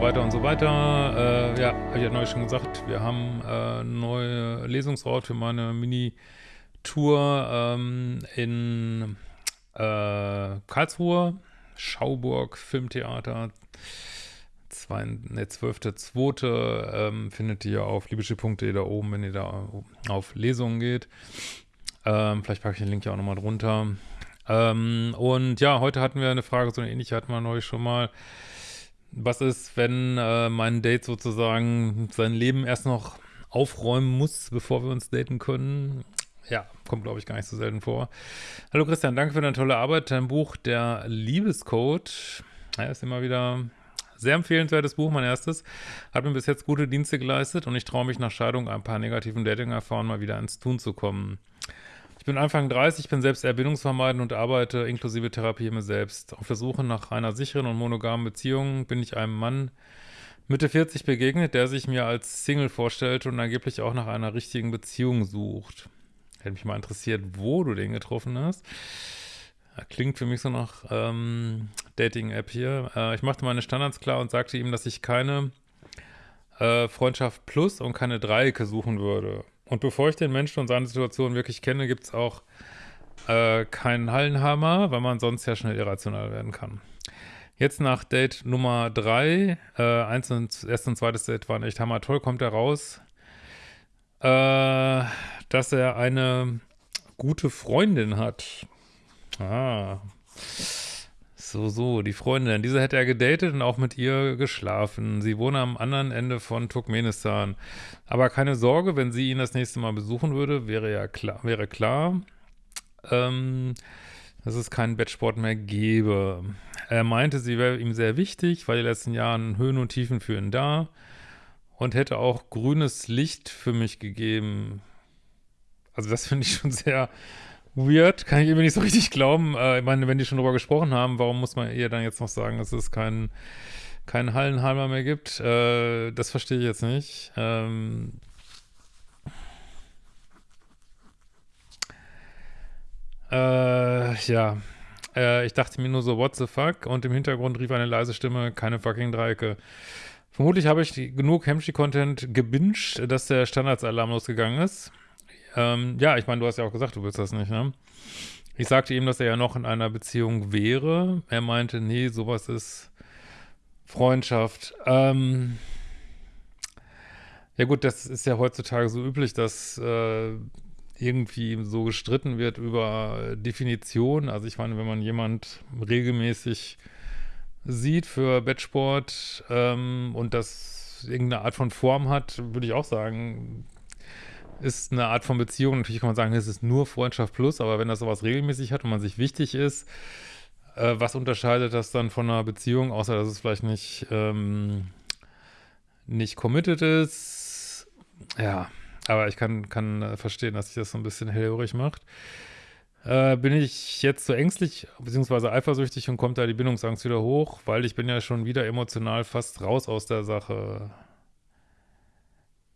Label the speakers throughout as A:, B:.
A: Weiter und so weiter. Äh, ja, habe ich ja neulich schon gesagt, wir haben äh, neue Lesungsort für meine Mini-Tour ähm, in äh, Karlsruhe, Schauburg Filmtheater. Zwei, ne, 12.2. Ähm, findet ihr auf liebeschiff.de da oben, wenn ihr da auf Lesungen geht. Ähm, vielleicht packe ich den Link ja auch nochmal drunter. Ähm, und ja, heute hatten wir eine Frage, so eine ähnliche hatten wir neulich schon mal. Was ist, wenn äh, mein Date sozusagen sein Leben erst noch aufräumen muss, bevor wir uns daten können? Ja, kommt, glaube ich, gar nicht so selten vor. Hallo Christian, danke für deine tolle Arbeit. Dein Buch, der Liebescode, ja, ist immer wieder sehr empfehlenswertes Buch, mein erstes. Hat mir bis jetzt gute Dienste geleistet und ich traue mich nach Scheidung ein paar negativen Dating-Erfahrungen mal wieder ins Tun zu kommen. Ich bin Anfang 30, bin selbst eher und arbeite inklusive Therapie mir selbst. Auf der Suche nach einer sicheren und monogamen Beziehung bin ich einem Mann Mitte 40 begegnet, der sich mir als Single vorstellt und angeblich auch nach einer richtigen Beziehung sucht. Hätte mich mal interessiert, wo du den getroffen hast. Klingt für mich so nach ähm, Dating-App hier. Äh, ich machte meine Standards klar und sagte ihm, dass ich keine äh, Freundschaft Plus und keine Dreiecke suchen würde. Und bevor ich den Menschen und seine Situation wirklich kenne, gibt es auch äh, keinen Hallenhammer, weil man sonst ja schnell irrational werden kann. Jetzt nach Date Nummer 3, äh, eins und, erst und zweites Date waren echt hammer toll, kommt er raus, äh, dass er eine gute Freundin hat. Ah, so, so, die Freundin. Diese hätte er gedatet und auch mit ihr geschlafen. Sie wohne am anderen Ende von Turkmenistan. Aber keine Sorge, wenn sie ihn das nächste Mal besuchen würde, wäre ja klar, wäre klar, ähm, dass es keinen Bettsport mehr gäbe. Er meinte, sie wäre ihm sehr wichtig, weil die letzten Jahren Höhen und Tiefen für ihn da und hätte auch grünes Licht für mich gegeben. Also das finde ich schon sehr weird, kann ich irgendwie nicht so richtig glauben. Äh, ich meine, wenn die schon drüber gesprochen haben, warum muss man ihr dann jetzt noch sagen, dass es keinen kein Hallenhalmer mehr gibt? Äh, das verstehe ich jetzt nicht. Ähm äh, ja. Äh, ich dachte mir nur so, what the fuck? Und im Hintergrund rief eine leise Stimme, keine fucking Dreiecke. Vermutlich habe ich genug Hemschi-Content gebinged, dass der Standardsalarm losgegangen ist. Ähm, ja, ich meine, du hast ja auch gesagt, du willst das nicht, ne? Ich sagte ihm, dass er ja noch in einer Beziehung wäre. Er meinte, nee, sowas ist Freundschaft. Ähm, ja gut, das ist ja heutzutage so üblich, dass äh, irgendwie so gestritten wird über Definition. Also ich meine, wenn man jemand regelmäßig sieht für Bettsport ähm, und das irgendeine Art von Form hat, würde ich auch sagen, ist eine Art von Beziehung. Natürlich kann man sagen, es ist nur Freundschaft plus, aber wenn das sowas regelmäßig hat und man sich wichtig ist, äh, was unterscheidet das dann von einer Beziehung, außer dass es vielleicht nicht, ähm, nicht committed ist? Ja, aber ich kann, kann äh, verstehen, dass sich das so ein bisschen hellhörig macht. Äh, bin ich jetzt so ängstlich, beziehungsweise eifersüchtig und kommt da die Bindungsangst wieder hoch, weil ich bin ja schon wieder emotional fast raus aus der Sache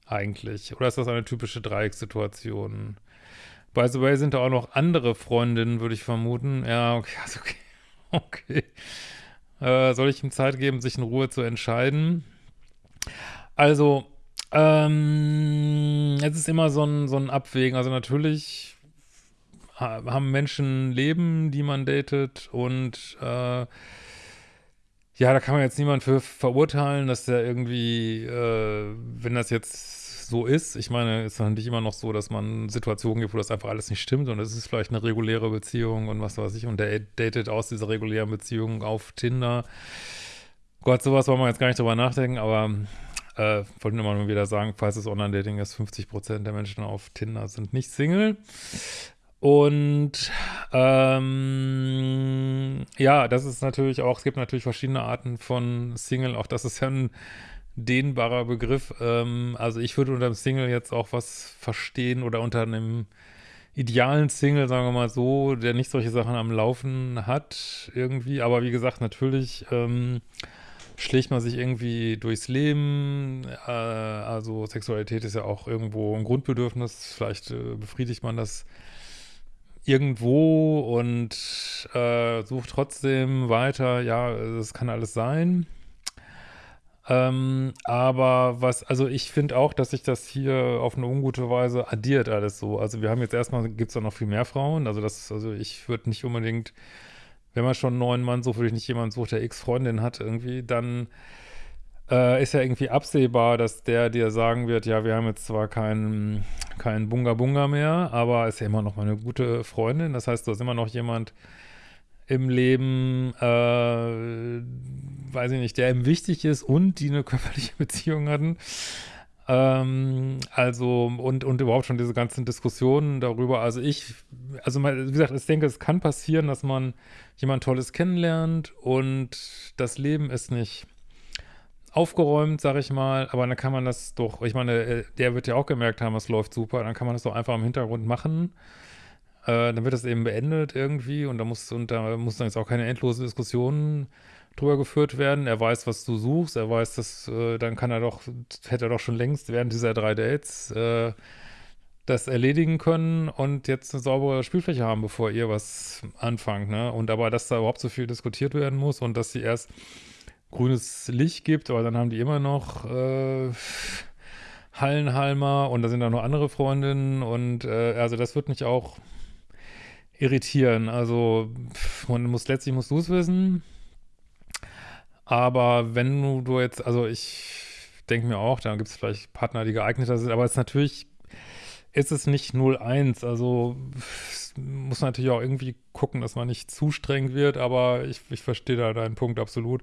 A: eigentlich? Oder ist das eine typische Dreieckssituation? By the way, sind da auch noch andere Freundinnen, würde ich vermuten. Ja, okay, also okay. okay. Äh, soll ich ihm Zeit geben, sich in Ruhe zu entscheiden? Also, ähm, es ist immer so ein, so ein Abwägen. Also natürlich haben Menschen Leben, die man datet und äh, ja, da kann man jetzt niemand für verurteilen, dass der irgendwie, äh, wenn das jetzt so ist, ich meine, ist natürlich immer noch so, dass man Situationen gibt, wo das einfach alles nicht stimmt und es ist vielleicht eine reguläre Beziehung und was weiß ich und der datet aus dieser regulären Beziehung auf Tinder. Gott, sowas wollen wir jetzt gar nicht drüber nachdenken, aber äh, wollte nur mal wieder sagen, falls es Online-Dating ist, 50% der Menschen auf Tinder sind nicht Single. Und ähm, ja, das ist natürlich auch, es gibt natürlich verschiedene Arten von Single, auch das ist ja ein dehnbarer Begriff. Ähm, also ich würde unter dem Single jetzt auch was verstehen oder unter einem idealen Single, sagen wir mal so, der nicht solche Sachen am Laufen hat irgendwie. Aber wie gesagt, natürlich ähm, schlägt man sich irgendwie durchs Leben. Äh, also Sexualität ist ja auch irgendwo ein Grundbedürfnis. Vielleicht äh, befriedigt man das irgendwo und äh, sucht trotzdem weiter, ja, es kann alles sein. Ähm, aber was, also ich finde auch, dass sich das hier auf eine ungute Weise addiert alles so. Also wir haben jetzt erstmal, gibt es da noch viel mehr Frauen. Also das, also ich würde nicht unbedingt, wenn man schon einen neuen Mann sucht, würde ich nicht jemanden suchen, der X-Freundin hat irgendwie, dann äh, ist ja irgendwie absehbar, dass der dir sagen wird, ja, wir haben jetzt zwar keinen kein Bunga Bunga mehr, aber ist ja immer noch mal eine gute Freundin. Das heißt, du hast immer noch jemand, im Leben, äh, weiß ich nicht, der ihm wichtig ist und die eine körperliche Beziehung hatten. Ähm, also, und, und überhaupt schon diese ganzen Diskussionen darüber. Also ich, also wie gesagt, ich denke, es kann passieren, dass man jemand Tolles kennenlernt und das Leben ist nicht aufgeräumt, sag ich mal, aber dann kann man das doch, ich meine, äh, der wird ja auch gemerkt haben, es läuft super, dann kann man das doch einfach im Hintergrund machen äh, dann wird das eben beendet irgendwie und da muss, und da muss dann jetzt auch keine endlose Diskussion drüber geführt werden. Er weiß, was du suchst, er weiß, dass, äh, dann kann er doch, hätte er doch schon längst während dieser drei Dates äh, das erledigen können und jetzt eine saubere Spielfläche haben, bevor ihr was anfangt, ne? Und aber, dass da überhaupt so viel diskutiert werden muss und dass sie erst grünes Licht gibt, aber dann haben die immer noch äh, Hallenhalmer und da sind auch noch andere Freundinnen und äh, also das wird mich auch irritieren. Also man muss letztlich musst du es wissen. Aber wenn du, du jetzt, also ich denke mir auch, da gibt es vielleicht Partner, die geeigneter sind, aber es ist natürlich, ist es nicht 0-1. Also muss man natürlich auch irgendwie gucken, dass man nicht zu streng wird, aber ich, ich verstehe da deinen Punkt absolut.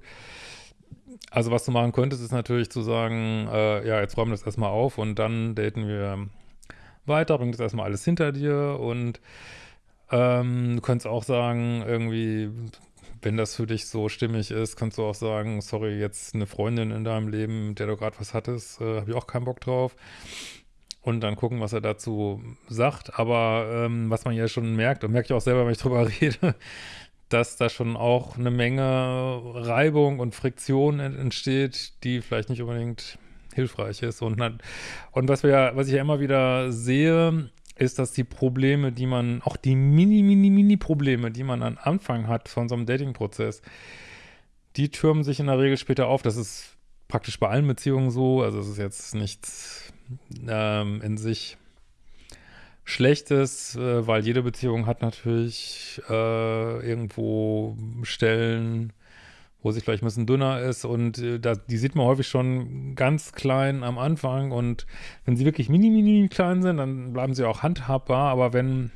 A: Also was du machen könntest, ist natürlich zu sagen, äh, ja, jetzt räumen wir das erstmal auf und dann daten wir weiter, bring das erstmal alles hinter dir und ähm, du könntest auch sagen, irgendwie, wenn das für dich so stimmig ist, kannst du auch sagen, sorry, jetzt eine Freundin in deinem Leben, mit der du gerade was hattest, äh, habe ich auch keinen Bock drauf. Und dann gucken, was er dazu sagt. Aber ähm, was man ja schon merkt, und merke ich auch selber, wenn ich drüber rede, dass da schon auch eine Menge Reibung und Friktion entsteht, die vielleicht nicht unbedingt hilfreich ist. Und, und was wir, was ich ja immer wieder sehe, ist, dass die Probleme, die man, auch die mini, mini, mini Probleme, die man am Anfang hat von so einem Dating-Prozess, die türmen sich in der Regel später auf. Das ist praktisch bei allen Beziehungen so. Also es ist jetzt nichts ähm, in sich Schlechtes, äh, weil jede Beziehung hat natürlich äh, irgendwo Stellen, wo sie vielleicht ein bisschen dünner ist und äh, da, die sieht man häufig schon ganz klein am Anfang und wenn sie wirklich mini, mini klein sind, dann bleiben sie auch handhabbar, aber wenn,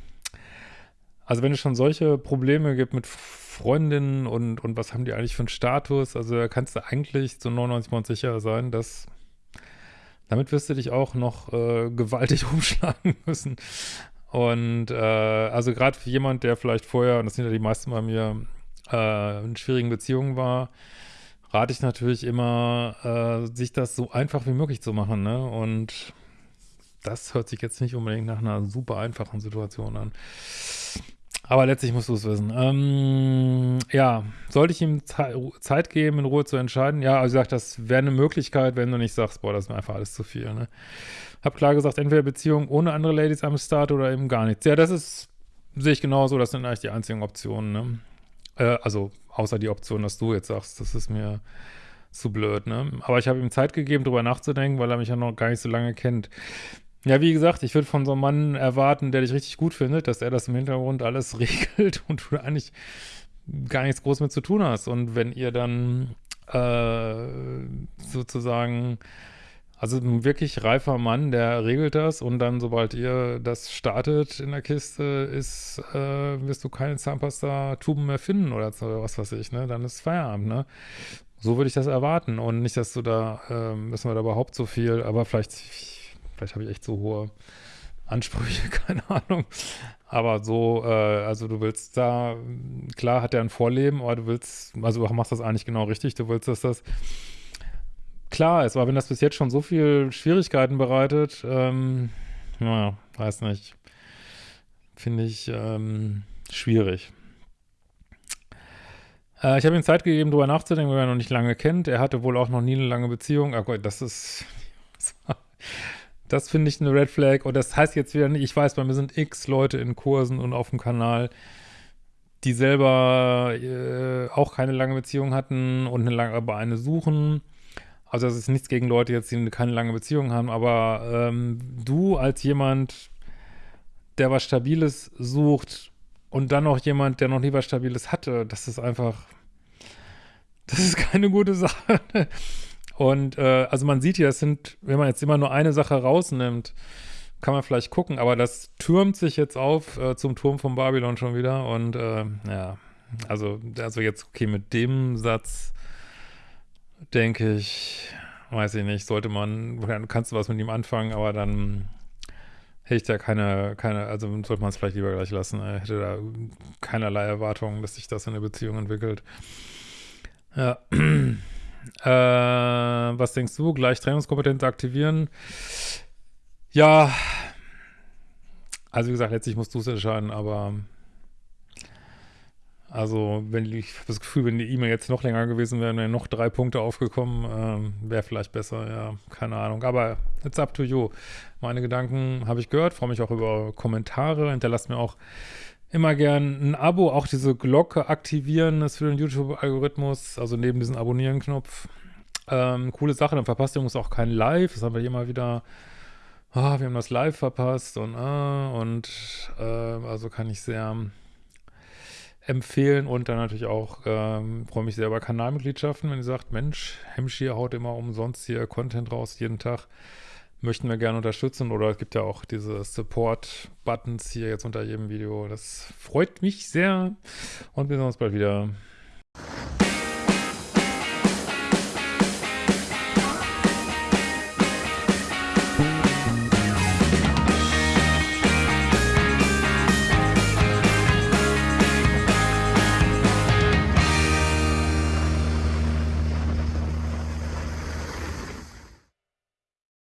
A: also wenn es schon solche Probleme gibt mit Freundinnen und, und was haben die eigentlich für einen Status, also kannst du eigentlich zu 99% sicher sein, dass damit wirst du dich auch noch äh, gewaltig umschlagen müssen. Und äh, also gerade für jemand, der vielleicht vorher, und das sind ja die meisten bei mir, äh, in schwierigen Beziehungen war, rate ich natürlich immer, äh, sich das so einfach wie möglich zu machen. Ne? Und das hört sich jetzt nicht unbedingt nach einer super einfachen Situation an. Aber letztlich musst du es wissen. Ähm, ja, sollte ich ihm Zeit geben, in Ruhe zu entscheiden? Ja, also ich sage, das wäre eine Möglichkeit, wenn du nicht sagst, boah, das ist mir einfach alles zu viel. Ne? Hab klar gesagt, entweder Beziehung ohne andere Ladies am Start oder eben gar nichts. Ja, das ist, sehe ich genauso, das sind eigentlich die einzigen Optionen. Ne? Äh, also außer die Option, dass du jetzt sagst, das ist mir zu blöd, ne? Aber ich habe ihm Zeit gegeben, drüber nachzudenken, weil er mich ja noch gar nicht so lange kennt. Ja, wie gesagt, ich würde von so einem Mann erwarten, der dich richtig gut findet, dass er das im Hintergrund alles regelt und du eigentlich gar nichts groß mit zu tun hast. Und wenn ihr dann äh, sozusagen also ein wirklich reifer Mann, der regelt das und dann, sobald ihr das startet in der Kiste, ist, äh, wirst du keine Zahnpasta-Tuben mehr finden oder was weiß ich, ne? Dann ist Feierabend, ne? So würde ich das erwarten und nicht, dass du da, äh, müssen wir da überhaupt so viel, aber vielleicht, vielleicht habe ich echt so hohe Ansprüche, keine Ahnung. Aber so, äh, also du willst da, klar hat er ein Vorleben, aber du willst, also du machst das eigentlich genau richtig, du willst, dass das klar ist, aber wenn das bis jetzt schon so viel Schwierigkeiten bereitet, ähm, naja, weiß nicht, finde ich ähm, schwierig. Äh, ich habe ihm Zeit gegeben, darüber nachzudenken, weil er noch nicht lange kennt. Er hatte wohl auch noch nie eine lange Beziehung. Ach Gott, das ist, das finde ich eine Red Flag. Und das heißt jetzt wieder nicht, ich weiß, bei mir sind x Leute in Kursen und auf dem Kanal, die selber äh, auch keine lange Beziehung hatten und eine lange, aber eine suchen Also das ist nichts gegen Leute jetzt, die keine lange Beziehung haben, aber ähm, du als jemand, der was Stabiles sucht und dann noch jemand, der noch nie was Stabiles hatte, das ist einfach, das ist keine gute Sache. Und äh, also man sieht hier, es sind, wenn man jetzt immer nur eine Sache rausnimmt, kann man vielleicht gucken, aber das türmt sich jetzt auf äh, zum Turm von Babylon schon wieder und äh, ja, also, also jetzt, okay, mit dem Satz denke ich, weiß ich nicht, sollte man, kannst du was mit ihm anfangen, aber dann hätte ich da keine, keine, also sollte man es vielleicht lieber gleich lassen. Er hätte da keinerlei Erwartungen, dass sich das in eine Beziehung entwickelt. Ja. äh, was denkst du? Gleich Trainingskompetenz aktivieren? Ja. Also wie gesagt, letztlich musst du es entscheiden, aber also, wenn ich habe das Gefühl, wenn die E-Mail jetzt noch länger gewesen wäre, wären noch drei Punkte aufgekommen, ähm, wäre vielleicht besser, ja, keine Ahnung. Aber it's up to you. Meine Gedanken habe ich gehört, freue mich auch über Kommentare, hinterlasst mir auch immer gern ein Abo, auch diese Glocke aktivieren ist für den YouTube-Algorithmus, also neben diesem Abonnieren-Knopf. Ähm, coole Sache, dann verpasst ihr uns auch kein Live, das haben wir hier mal wieder, ah, wir haben das Live verpasst und, ah, und, äh, also kann ich sehr empfehlen und dann natürlich auch, ähm, freue mich sehr über Kanalmitgliedschaften, wenn ihr sagt, Mensch, Hemmschier haut immer umsonst hier Content raus, jeden Tag, möchten wir gerne unterstützen oder es gibt ja auch diese Support-Buttons hier jetzt unter jedem Video, das freut mich sehr und wir sehen uns bald wieder.